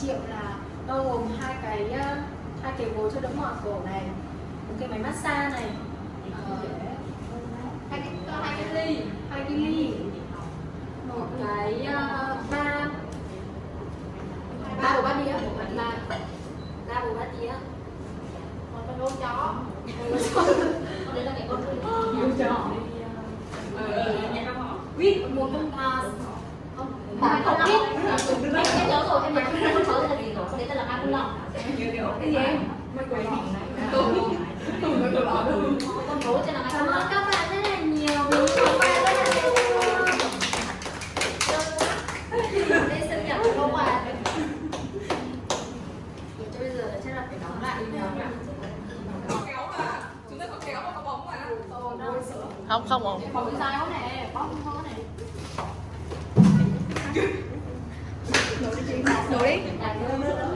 triệu là bao gồm hai cái ờ, hai cái gối cho đỡ mỏi cổ này một cái máy massage này ờ, hai cái hai cái ly hai cái ly một cái ờ, ba ba bộ bát đĩa ba ba bộ bát đĩa. Còn con gấu chó. Đây là cái con gấu chó. Vít một con à, không. Con em em nhớ rồi em nhớ con chó tên là gì rồi con đấy tên là ba con lợn cái gì em con gấu tên là ba con lợn các bạn rất là nhiều vì hôm qua rất là nhiều đây sinh nhật của cô à cho bây giờ chắc là phải đóng lại không kéo mà chúng ta có kéo và có bóng mà không không không bóng dài quá nè bóng không này nổi đi. cái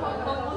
Hong Kong.